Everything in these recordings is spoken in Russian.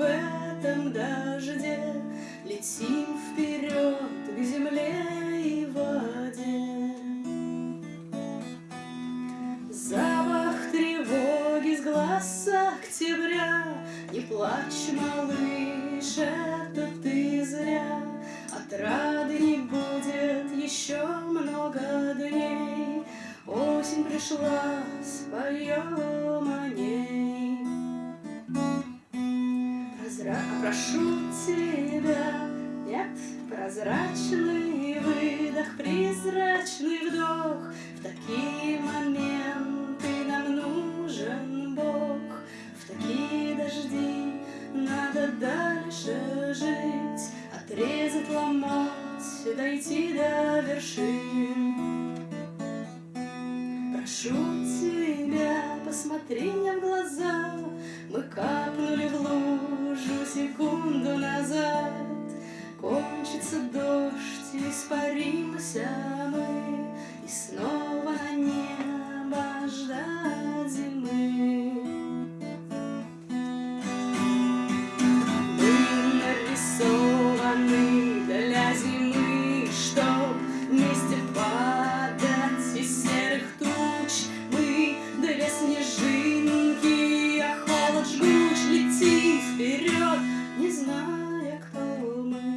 в этом дожде Летим вперед к земле и воде. Запах тревоги с глаз октября, Не плачь, малыш, это ты зря. Отрады не будет еще много дней, Осень пришла, споем Прошу тебя, нет, прозрачный выдох, призрачный вдох, В такие моменты нам нужен Бог, В такие дожди надо дальше жить, Отрезать, ломать, дойти до вершин. Прошу тебя, посмотри мне в глаза, Мы капнули лужу секунду назад. Кончится дождь, испаримся мы, И снова не зная, кто мы.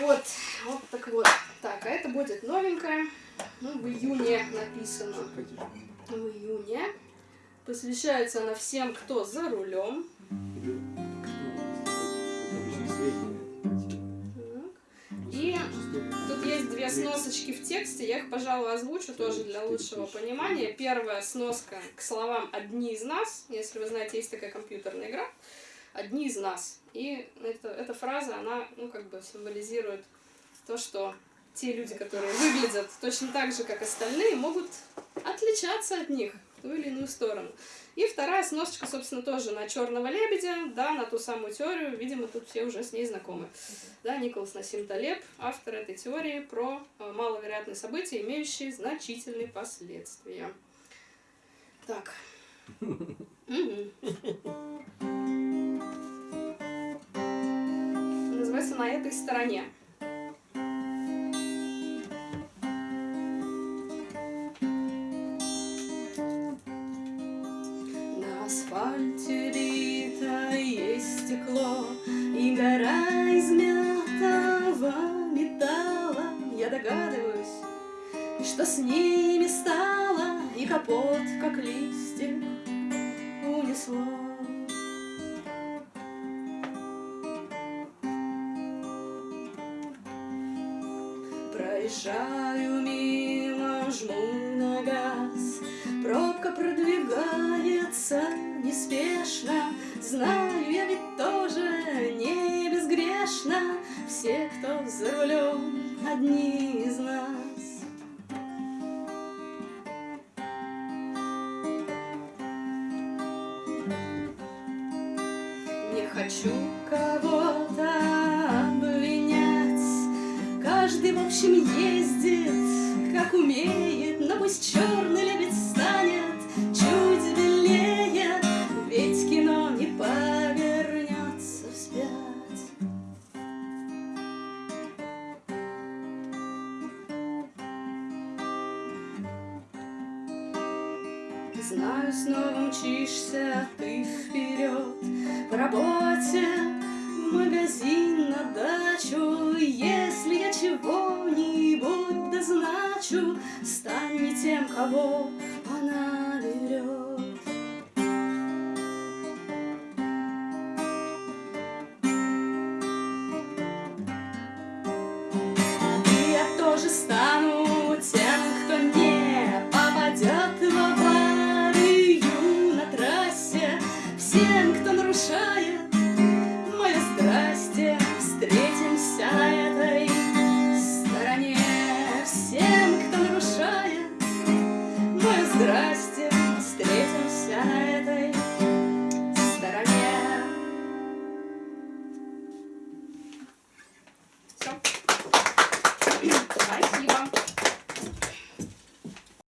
Вот, вот так вот. Так, а это будет новенькое. Ну, в июне написано. В июне. Посвящается она всем, кто за рулем. Две сносочки в тексте, я их, пожалуй, озвучу тоже для лучшего понимания. Первая сноска к словам «одни из нас», если вы знаете, есть такая компьютерная игра, «одни из нас». И это, эта фраза, она, ну, как бы символизирует то, что те люди, которые выглядят точно так же, как остальные, могут отличаться от них в ту или иную сторону. И вторая сносочка, собственно, тоже на черного лебедя, да, на ту самую теорию, видимо, тут все уже с ней знакомы. Да, Николас Насим Талеб, автор этой теории про э, маловероятные события, имеющие значительные последствия. Так. Называется «На этой стороне». Бито есть стекло И гора измятого металла. Я догадываюсь, что с ними стало И капот, как листик, унесло. Проезжаю мимо, жму на газ. Пробка продвигается неспешно. Знаю, я ведь тоже не безгрешна Все, кто за рулем, одни из нас. Не хочу кого-то обвинять. Каждый, в общем, ездит, как умеет Но пусть черный лебедь Знаю, снова мчишься ты вперед. По работе, в магазин, на дачу. Если я чего-нибудь дозначу Стань не тем, кого